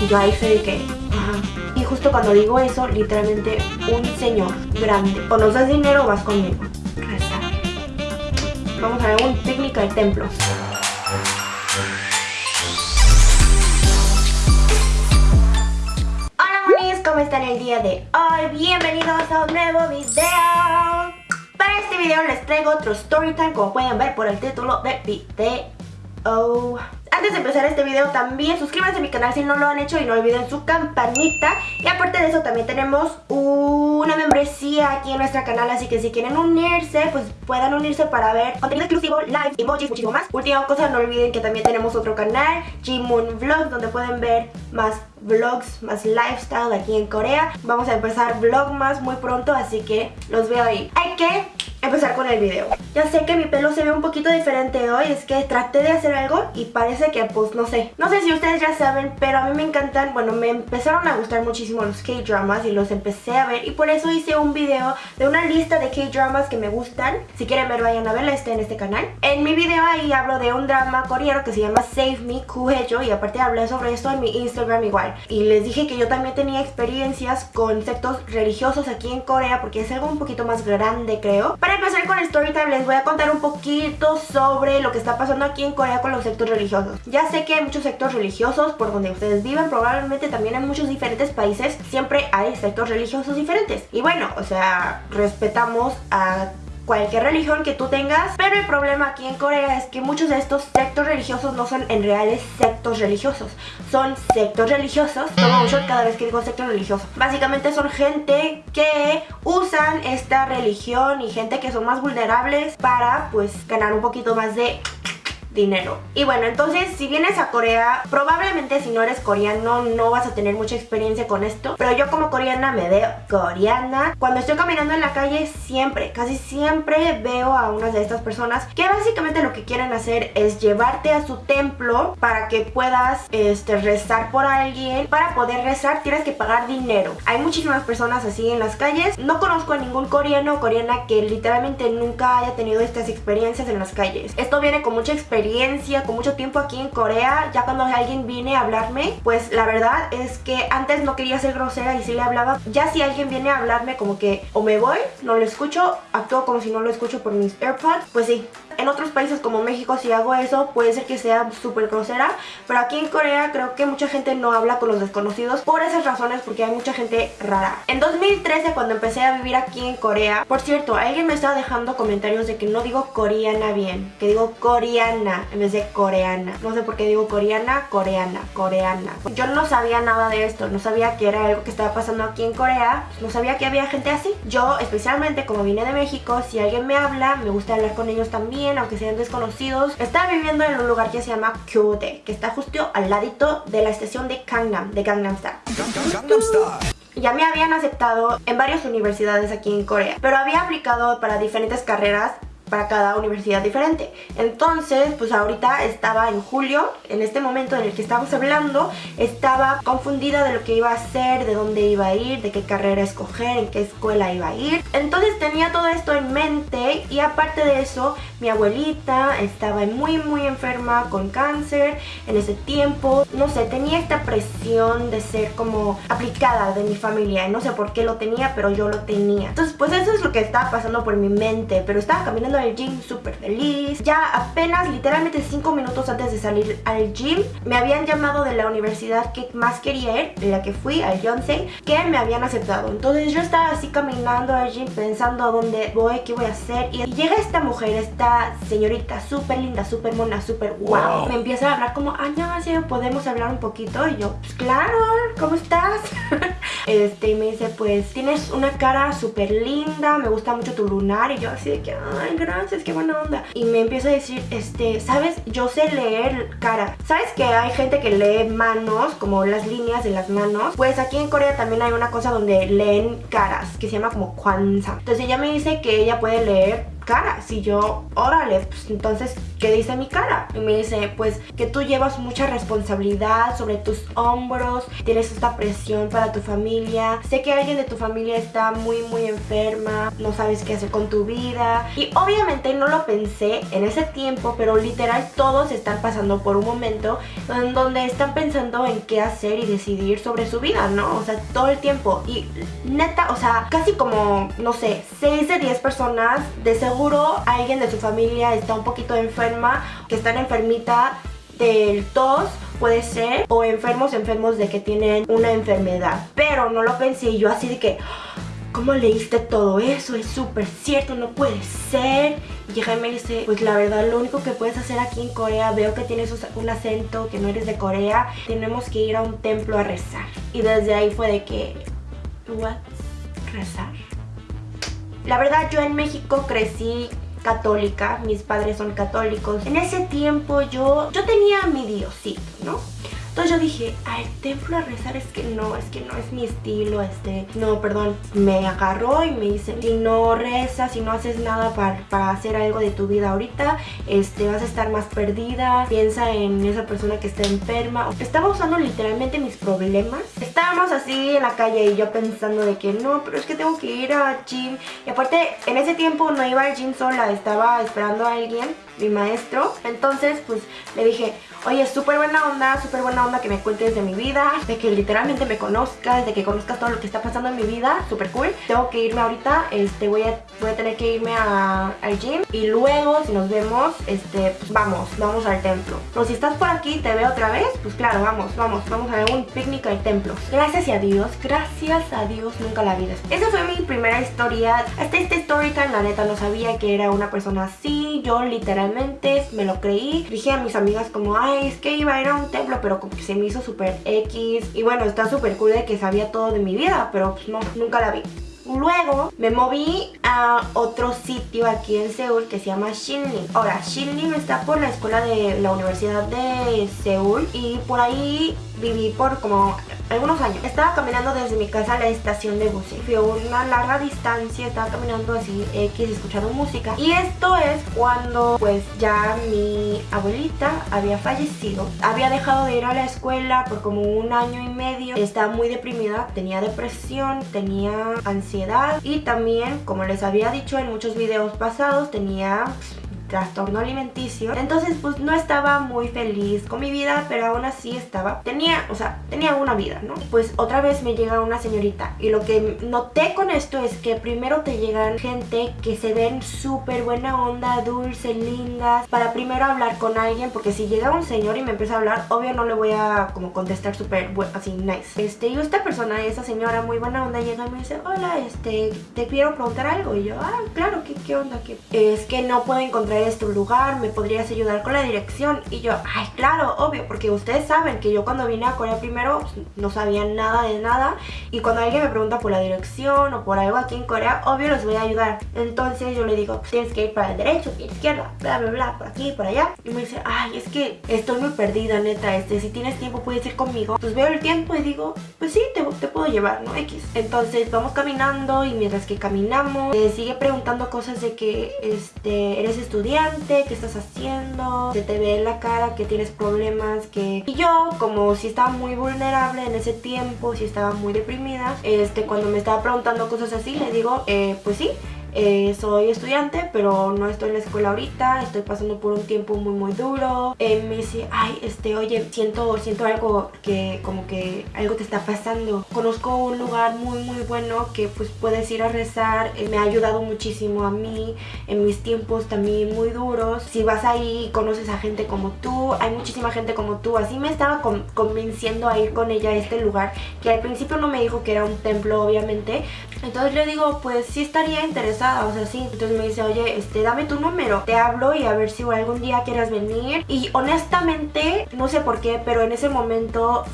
Y yo ahí sé que. Y justo cuando digo eso, literalmente un señor grande. O nos das dinero vas conmigo. Vamos a ver un técnica de templos. Hola monis, ¿cómo están el día de hoy? Bienvenidos a un nuevo video. Para este video les traigo otro story time, como pueden ver por el título del video. Antes de empezar este video también suscríbanse a mi canal si no lo han hecho y no olviden su campanita. Y aparte de eso también tenemos una membresía aquí en nuestro canal Así que si quieren unirse, pues puedan unirse para ver contenido exclusivo, live, emojis, muchísimo más. Última cosa, no olviden que también tenemos otro canal, G-Moon Vlogs Donde pueden ver más vlogs, más lifestyle aquí en Corea. Vamos a empezar vlogmas muy pronto, así que los veo ahí. Hay que empezar con el video. Ya sé que mi pelo se ve un poquito diferente hoy Es que traté de hacer algo y parece que pues no sé. No sé si ustedes ya saben, pero a mí me encantan Bueno, me empezaron a gustar muchísimo los K-dramas Y los empecé a ver y por eso hice un video De una lista de K-dramas que me gustan. Si quieren ver, vayan a verla, está en este canal. En mi video ahí hablo de un drama coreano que se llama Save Me, Kuhejo Y aparte hablé sobre esto en mi Instagram igual. Y les dije que yo también tenía experiencias con sectos religiosos aquí en Corea Porque es algo un poquito más grande creo para empezar con el story time les voy a contar un poquito sobre lo que está pasando aquí en Corea con los sectos religiosos. Ya sé que hay muchos sectos religiosos por donde ustedes viven, probablemente también en muchos diferentes países siempre hay sectos religiosos diferentes. Y bueno, o sea, respetamos a cualquier religión que tú tengas Pero el problema aquí en Corea es que muchos de estos sectos religiosos no son en reales sectos religiosos Son sectos religiosos, tomo mucho cada vez que digo sectos religiosos Básicamente son gente que usan esta religión y gente que son más vulnerables para pues ganar un poquito más de dinero. Y bueno, entonces si vienes a Corea, probablemente si no eres coreano no vas a tener mucha experiencia con esto. Pero yo como coreana me veo coreana. Cuando estoy caminando en la calle siempre, casi siempre veo a unas de estas personas que básicamente lo que quieren hacer es llevarte a su templo para que puedas este, rezar por alguien. Para poder rezar tienes que pagar dinero. Hay muchísimas personas así en las calles. No conozco a ningún coreano o coreana que literalmente nunca haya tenido estas experiencias en las calles. Esto viene con mucha experiencia con mucho tiempo aquí en Corea, ya cuando alguien viene a hablarme, pues la verdad es que antes no quería ser grosera y sí le hablaba. Ya si alguien viene a hablarme como que o me voy, no lo escucho, actúo como si no lo escucho por mis AirPods, pues sí, en otros países como México si hago eso puede ser que sea súper grosera Pero aquí en Corea creo que mucha gente no habla con los desconocidos Por esas razones porque hay mucha gente rara. En 2013 cuando empecé a vivir aquí en Corea Por cierto, alguien me estaba dejando comentarios de que no digo coreana bien Que digo coreana en vez de coreana. No sé por qué digo coreana, coreana, coreana. Yo no sabía nada de esto No sabía que era algo que estaba pasando aquí en Corea No sabía que había gente así. Yo especialmente como vine de México Si alguien me habla, me gusta hablar con ellos también aunque sean desconocidos. Estaba viviendo en un lugar que se llama Kyote, que está justo al ladito de la estación de Gangnam, de Gangnam Style. Ya me habían aceptado en varias universidades aquí en Corea, pero había aplicado para diferentes carreras para cada universidad diferente. Entonces, pues ahorita estaba en julio, en este momento en el que estamos hablando, estaba confundida de lo que iba a hacer, de dónde iba a ir, de qué carrera escoger, en qué escuela iba a ir. Entonces tenía todo esto en mente y aparte de eso, mi abuelita estaba muy muy enferma con cáncer en ese tiempo. No sé, tenía esta presión de ser como aplicada de mi familia. No sé por qué lo tenía, pero yo lo tenía. Entonces, pues eso es lo que estaba pasando por mi mente, pero estaba caminando al gym súper feliz. Ya apenas literalmente 5 minutos antes de salir al gym me habían llamado de la universidad que más quería ir, de la que fui, al Yonsei, que me habían aceptado. Entonces yo estaba así caminando al gym pensando a dónde voy, qué voy a hacer y llega esta mujer, esta señorita súper linda, súper mona, súper wow. Me empieza a hablar como, ay, no, podemos hablar un poquito y yo, pues claro, ¿cómo estás? este, y me dice, pues tienes una cara súper linda, me gusta mucho tu lunar y yo así de que, ay, gracias, qué buena onda. Y me empieza a decir, este, ¿sabes? Yo sé leer cara. ¿Sabes que hay gente que lee manos, como las líneas de las manos? Pues aquí en Corea también hay una cosa donde leen caras, que se llama como kwanza. Entonces ella me dice que ella puede leer cara. Si yo, órale, pues entonces ¿qué dice mi cara? Y me dice, pues que tú llevas mucha responsabilidad sobre tus hombros, tienes esta presión para tu familia, sé que alguien de tu familia está muy muy enferma, no sabes qué hacer con tu vida. Y obviamente no lo pensé en ese tiempo, pero literal todos están pasando por un momento en donde están pensando en qué hacer y decidir sobre su vida, ¿no? O sea, todo el tiempo. Y neta, o sea, casi como, no sé, 6 de 10 personas, de seguro alguien de su familia está un poquito que están enfermita del tos puede ser o enfermos enfermos de que tienen una enfermedad pero no lo pensé yo así de que ¿Cómo leíste todo eso? Es súper cierto, no puede ser. Y Jaime dice, pues la verdad lo único que puedes hacer aquí en Corea, veo que tienes un acento, que no eres de Corea, tenemos que ir a un templo a rezar. Y desde ahí fue de que, ¿what? ¿Rezar? La verdad yo en México crecí católica, mis padres son católicos. En ese tiempo yo, yo tenía mi diosito, ¿no? Entonces yo dije, al templo a rezar es que no, es que no es mi estilo, este, no, perdón. Me agarró y me dice, si no rezas, si no haces nada para, para hacer algo de tu vida ahorita, este, vas a estar más perdida, piensa en esa persona que está enferma. Estaba usando literalmente mis problemas. Estábamos así en la calle y yo pensando de que no, pero es que tengo que ir al gym. Y aparte, en ese tiempo no iba al gym sola, estaba esperando a alguien mi maestro. Entonces, pues le dije, oye, súper buena onda, súper buena onda que me cuentes de mi vida, de que literalmente me conozcas, de que conozcas todo lo que está pasando en mi vida, súper cool. Tengo que irme ahorita, este, voy a, voy a tener que irme al gym y luego, si nos vemos, este, pues vamos, vamos al templo. Pero si estás por aquí te veo otra vez, pues claro, vamos, vamos, vamos a un picnic al templo. Gracias a Dios, gracias a Dios, nunca la vida. Esa fue mi primera historia. Hasta este story time, la neta, no sabía que era una persona así. Yo literalmente me lo creí. Dije a mis amigas como, ay, es que iba a ir a un templo, pero como que se me hizo súper X. Y bueno, está súper cool de que sabía todo de mi vida, pero pues no, nunca la vi. Luego me moví a otro sitio aquí en Seúl que se llama Shinlim. Ahora, Shinlim está por la escuela de la Universidad de Seúl y por ahí viví por como algunos años. Estaba caminando desde mi casa a la estación de buses. Fui a una larga distancia, estaba caminando así X, escuchando música. Y esto es cuando pues ya mi abuelita había fallecido. Había dejado de ir a la escuela por como un año y medio. Estaba muy deprimida, tenía depresión, tenía ansiedad y también, como les había dicho en muchos videos pasados, tenía trastorno alimenticio. Entonces pues no estaba muy feliz con mi vida, pero aún así estaba, tenía, o sea, tenía una vida, ¿no? Pues otra vez me llega una señorita y lo que noté con esto es que primero te llegan gente que se ven súper buena onda, dulce, lindas, para primero hablar con alguien, porque si llega un señor y me empieza a hablar, obvio no le voy a como contestar súper así nice. Este, y esta persona, esa señora muy buena onda llega y me dice, hola, este, te quiero preguntar algo. Y yo, ah, claro, ¿qué, qué onda? ¿Qué? Es que no puedo encontrar este lugar, me podrías ayudar con la dirección. Y yo, ay, claro, obvio, porque ustedes saben que yo cuando vine a Corea primero pues, no sabía nada de nada. Y cuando alguien me pregunta por la dirección o por algo aquí en Corea, obvio los voy a ayudar. Entonces yo le digo, pues tienes que ir para el derecho, para la izquierda, bla, bla, bla, por aquí, por allá. Y me dice, ay, es que estoy muy perdida, neta, este, si tienes tiempo puedes ir conmigo. Pues veo el tiempo y digo, pues sí, te, puedo llevar, ¿no? X. Entonces vamos caminando y mientras que caminamos, me sigue preguntando cosas de que, este, eres estudiante qué estás haciendo, se te ve en la cara que tienes problemas, que... Y yo, como si estaba muy vulnerable en ese tiempo, si estaba muy deprimida, este, cuando me estaba preguntando cosas así, le digo, eh, pues sí, eh, soy estudiante, pero no estoy en la escuela ahorita, estoy pasando por un tiempo muy muy duro. Eh, me dice, ay, este, oye, siento, siento algo que como que algo te está pasando. Conozco un lugar muy muy bueno que pues puedes ir a rezar, eh, me ha ayudado muchísimo a mí en mis tiempos también muy duros. Si vas ahí y conoces a gente como tú, hay muchísima gente como tú, así me estaba convenciendo a ir con ella a este lugar, que al principio no me dijo que era un templo obviamente. Entonces le digo, pues sí estaría o sea, sí. Entonces me dice, oye, este, dame tu número. Te hablo y a ver si algún día quieras venir. Y honestamente, no sé por qué, pero en ese momento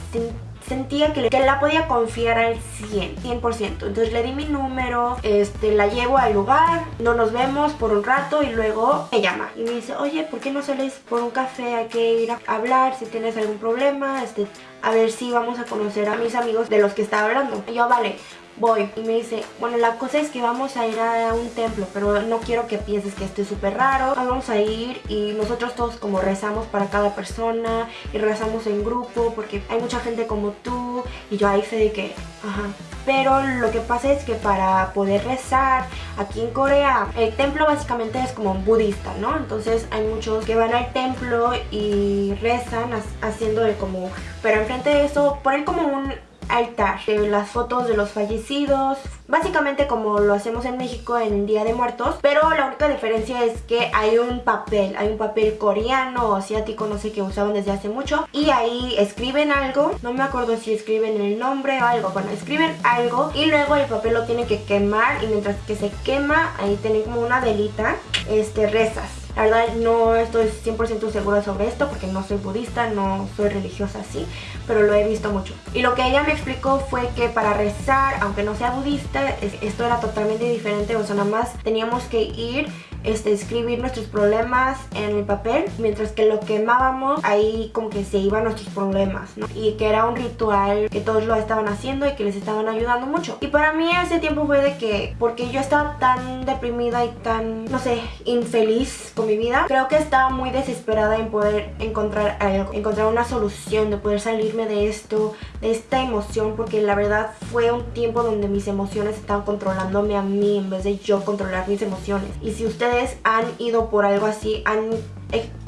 sentía que, que, la podía confiar al 100, 100%. Entonces le di mi número, este, la llevo al lugar, no nos vemos por un rato y luego me llama y me dice, oye, ¿por qué no sales por un café? Hay que ir a hablar si tienes algún problema, este, a ver si vamos a conocer a mis amigos de los que estaba hablando. Y yo, vale, voy y me dice, bueno la cosa es que vamos a ir a un templo pero no quiero que pienses que esto es súper raro vamos a ir y nosotros todos como rezamos para cada persona y rezamos en grupo porque hay mucha gente como tú y yo ahí sé de que, ajá. Pero lo que pasa es que para poder rezar aquí en Corea el templo básicamente es como budista, ¿no? Entonces hay muchos que van al templo y rezan haciendo de como... Pero enfrente de eso ponen como un altar de las fotos de los fallecidos. Básicamente como lo hacemos en México en el Día de Muertos pero la única diferencia es que hay un papel hay un papel coreano o asiático no sé que usaban desde hace mucho y ahí escriben algo. No me acuerdo si escriben el nombre o algo. Bueno escriben algo y luego el papel lo tienen que quemar y mientras que se quema ahí tienen como una velita este rezas la verdad no estoy 100% segura sobre esto porque no soy budista, no soy religiosa así, pero lo he visto mucho. Y lo que ella me explicó fue que para rezar, aunque no sea budista, esto era totalmente diferente, o sea, nada más teníamos que ir este, escribir nuestros problemas en el papel, mientras que lo quemábamos, ahí como que se iban nuestros problemas. Y que era un ritual que todos lo estaban haciendo y que les estaban ayudando mucho. Y para mí ese tiempo fue de que, porque yo estaba tan deprimida y tan, no sé, infeliz con mi vida, creo que estaba muy desesperada en poder encontrar algo, encontrar una solución, de poder salirme de esto, de esta emoción, porque la verdad fue un tiempo donde mis emociones estaban controlándome a mí en vez de yo controlar mis emociones. Y si ustedes han ido por algo así, han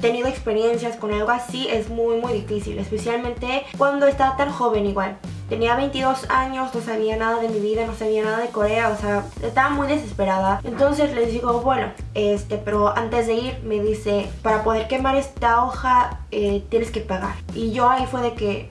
tenido experiencias con algo así, es muy muy difícil, especialmente cuando está tan joven igual. Tenía 22 años, no sabía nada de mi vida, no sabía nada de Corea, o sea, estaba muy desesperada. Entonces les digo, bueno, este, pero antes de ir me dice, para poder quemar esta hoja eh, tienes que pagar. Y yo ahí fue de que,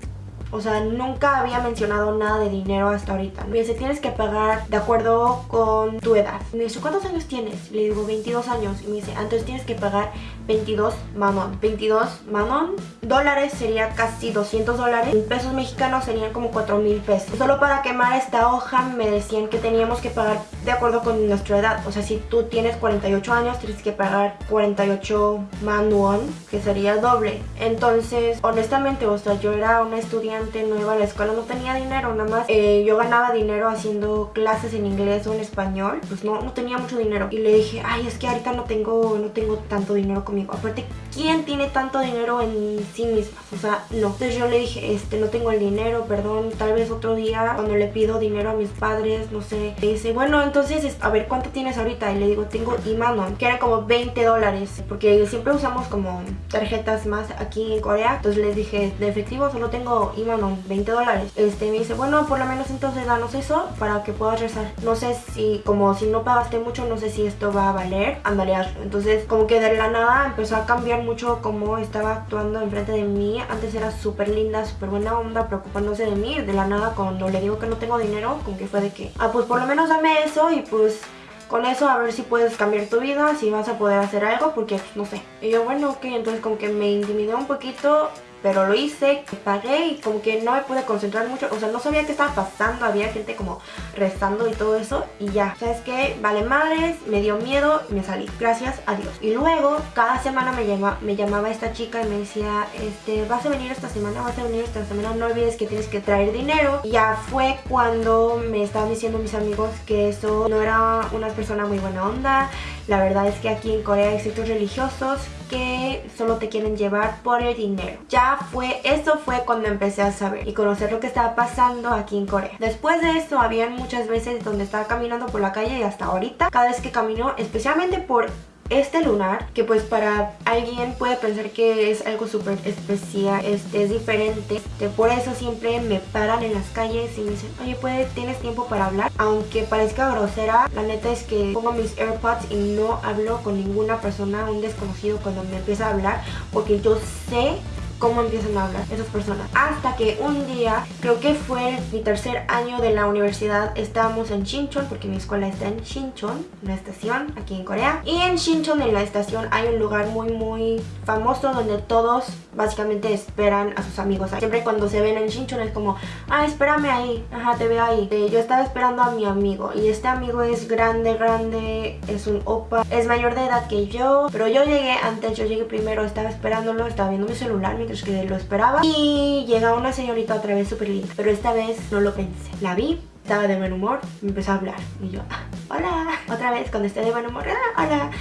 o sea, nunca había mencionado nada de dinero hasta ahorita. Me dice, tienes que pagar de acuerdo con tu edad. Me dice, ¿cuántos años tienes? Le digo, 22 años. Y me dice, entonces tienes que pagar 22 manon. 22 manon dólares sería casi 200 dólares. En pesos mexicanos serían como 4 mil pesos. Solo para quemar esta hoja me decían que teníamos que pagar de acuerdo con nuestra edad. O sea, si tú tienes 48 años, tienes que pagar 48 manon, que sería doble. Entonces, honestamente, o sea, yo era una estudiante no iba a la escuela, no tenía dinero, nada más eh, yo ganaba dinero haciendo clases en inglés o en español, pues no, no tenía mucho dinero. Y le dije, ay, es que ahorita no tengo, no tengo tanto dinero Aparte, ¿quién tiene tanto dinero en sí misma? O sea, no. Entonces yo le dije, este, no tengo el dinero, perdón, tal vez otro día cuando le pido dinero a mis padres, no sé. Le dice, bueno, entonces, a ver, ¿cuánto tienes ahorita? Y le digo, tengo Imanon, que era como 20 dólares, porque siempre usamos como tarjetas más aquí en Corea. Entonces les dije, de efectivo solo tengo Imanon 20 dólares. Este me dice, bueno, por lo menos entonces danos eso para que puedas rezar. No sé si, como si no pagaste mucho, no sé si esto va a valer. Ándale, Entonces, como que de la nada empezó a cambiar mucho cómo estaba actuando enfrente de mí. Antes era súper linda, súper buena onda, preocupándose de mí. De la nada, cuando le digo que no tengo dinero, como que fue de que, ah, pues por lo menos dame eso y pues con eso a ver si puedes cambiar tu vida, si vas a poder hacer algo, porque no sé. Y yo, bueno, ok, entonces como que me intimidó un poquito pero lo hice, pagué y como que no me pude concentrar mucho, o sea, no sabía qué estaba pasando, había gente como rezando y todo eso y ya, ¿sabes qué? Vale madres, me dio miedo y me salí, gracias a Dios. Y luego, cada semana me, llama, me llamaba esta chica y me decía, este, vas a venir esta semana, vas a venir esta semana, no olvides que tienes que traer dinero. Y ya fue cuando me estaban diciendo mis amigos que eso no era una persona muy buena onda, la verdad es que aquí en Corea hay ciertos religiosos que solo te quieren llevar por el dinero. Ya fue, eso fue cuando empecé a saber y conocer lo que estaba pasando aquí en Corea. Después de eso, habían muchas veces donde estaba caminando por la calle y hasta ahorita, cada vez que camino, especialmente por este lunar, que pues para alguien puede pensar que es algo súper especial, este, es diferente, por eso siempre me paran en las calles y me dicen, oye, ¿puede, ¿tienes tiempo para hablar? Aunque parezca grosera, la neta es que pongo mis AirPods y no hablo con ninguna persona, un desconocido cuando me empieza a hablar, porque yo sé cómo empiezan a hablar esas personas. Hasta que un día, creo que fue mi tercer año de la universidad, estábamos en Shinchon, porque mi escuela está en Shinchon, una estación aquí en Corea. Y en Shinchon, en la estación, hay un lugar muy muy famoso donde todos básicamente esperan a sus amigos. Siempre cuando se ven en Shinchon es como, ah, espérame ahí, ajá, te veo ahí. Eh, yo estaba esperando a mi amigo y este amigo es grande, grande, es un opa, es mayor de edad que yo, pero yo llegué antes, yo llegué primero, estaba esperándolo, estaba viendo mi celular mientras que lo esperaba y llega una señorita otra vez súper linda, pero esta vez no lo pensé. La vi, estaba de buen humor, me empezó a hablar y yo, ah, hola, otra vez cuando esté de buen humor, ah, hola,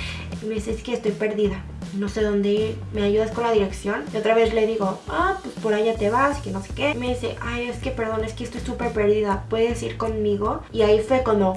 me dice, es que estoy perdida no sé dónde ir, ¿me ayudas con la dirección? Y otra vez le digo, ah, pues por allá te vas, que no sé qué. Me dice, ay, es que perdón, es que estoy súper perdida, ¿puedes ir conmigo? Y ahí fue cuando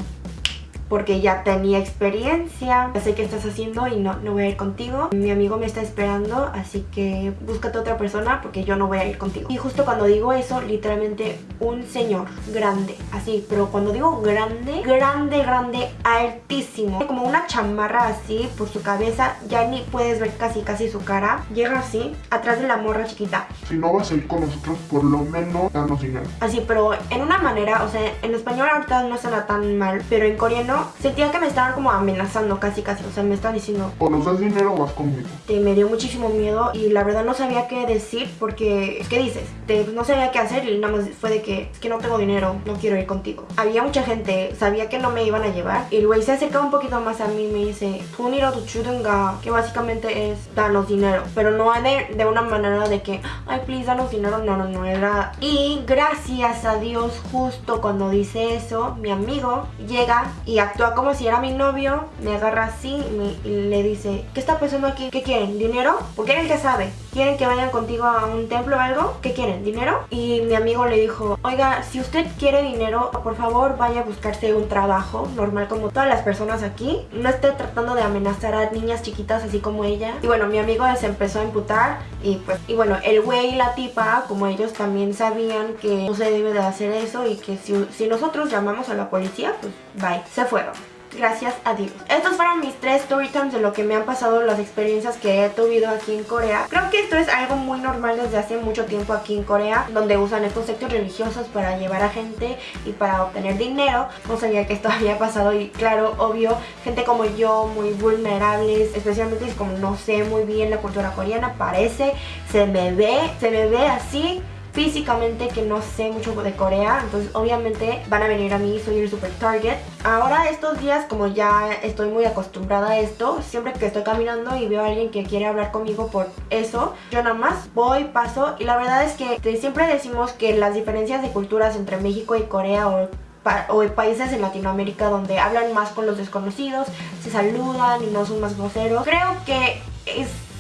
porque ya tenía experiencia, ya sé qué estás haciendo y no, no voy a ir contigo. Mi amigo me está esperando, así que búscate otra persona porque yo no voy a ir contigo. Y justo cuando digo eso, literalmente un señor grande, así, pero cuando digo grande, grande, grande, altísimo, como una chamarra así por su cabeza, ya ni puedes ver casi casi su cara. Llega así, atrás de la morra chiquita. Si no vas a ir con nosotros, por lo menos danos dinero. Así, pero en una manera, o sea, en español ahorita no suena tan mal, pero en coreano carro, sentía que me estaban como amenazando casi casi, o sea, me estaban diciendo o nos das dinero o vas conmigo. Te, me dio muchísimo miedo y la verdad no sabía qué decir porque, ¿qué dices? Te, no sabía qué hacer y nada más fue de que, es que no tengo dinero, no quiero ir contigo. Había mucha gente, sabía que no me iban a llevar y el se acercaba un poquito más a mí y me dice, Puniro tu chudunga, que básicamente es darnos dinero, pero no de, de una manera de que, ay, please, danos dinero, no, no, no, era... Y gracias a Dios, justo cuando dice eso, mi amigo llega y actúa como si era mi novio, me agarra así y, le dice, ¿qué está pasando aquí? ¿Qué quieren? ¿Dinero? Porque él sabe. ¿Quieren que vayan contigo a un templo o algo? ¿Qué quieren? ¿Dinero? Y mi amigo le dijo, oiga, si usted quiere dinero, por favor vaya a buscarse un trabajo normal como todas las personas aquí. No esté tratando de amenazar a niñas chiquitas así como ella. Y bueno, mi amigo se empezó a imputar y pues, y bueno, el güey y la tipa, como ellos también sabían que no se debe de hacer eso y que si, si nosotros llamamos a la policía, pues bye, se fueron gracias a Dios. Estos fueron mis tres story times de lo que me han pasado, las experiencias que he tenido aquí en Corea. Creo que esto es algo muy normal desde hace mucho tiempo aquí en Corea, donde usan estos sectos religiosos para llevar a gente y para obtener dinero. No sabía que esto había pasado y claro, obvio, gente como yo, muy vulnerables, especialmente como no sé muy bien la cultura coreana, parece, se me ve, se me ve así físicamente que no sé mucho de Corea, entonces obviamente van a venir a mí, soy el super target. Ahora estos días como ya estoy muy acostumbrada a esto, siempre que estoy caminando y veo a alguien que quiere hablar conmigo por eso, yo nada más voy, paso y la verdad es que siempre decimos que las diferencias de culturas entre México y Corea o países en Latinoamérica donde hablan más con los desconocidos, se saludan y no son más groseros. Creo que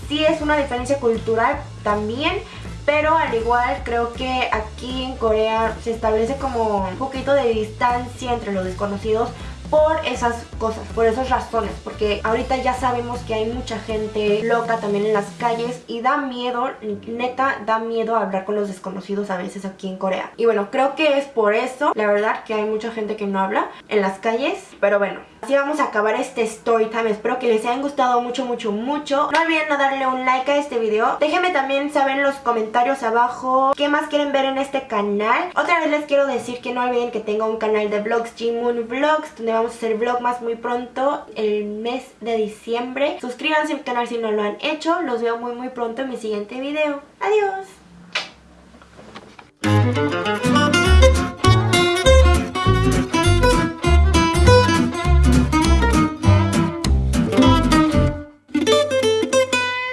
sí es una diferencia cultural también, pero al igual creo que aquí en Corea se establece como un poquito de distancia entre los desconocidos por esas cosas, por esas razones, porque ahorita ya sabemos que hay mucha gente loca también en las calles y da miedo, neta, da miedo hablar con los desconocidos a veces aquí en Corea. Y bueno, creo que es por eso, la verdad, que hay mucha gente que no habla en las calles, pero bueno, así vamos a acabar este story time. Espero que les hayan gustado mucho, mucho, mucho. No olviden darle un like a este video. Déjenme también saber en los comentarios abajo qué más quieren ver en este canal. Otra vez les quiero decir que no olviden que tengo un canal de vlogs, Moon Vlogs, donde vamos a hacer vlog más muy pronto el mes de diciembre. Suscríbanse al canal si no lo han hecho. Los veo muy, muy pronto en mi siguiente video. Adiós.